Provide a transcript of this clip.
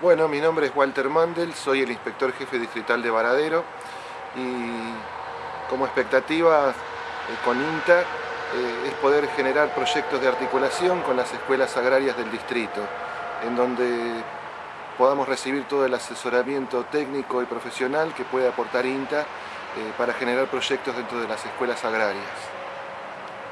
Bueno, mi nombre es Walter Mandel, soy el inspector jefe distrital de Varadero y como expectativa eh, con INTA eh, es poder generar proyectos de articulación con las escuelas agrarias del distrito, en donde podamos recibir todo el asesoramiento técnico y profesional que puede aportar INTA eh, para generar proyectos dentro de las escuelas agrarias.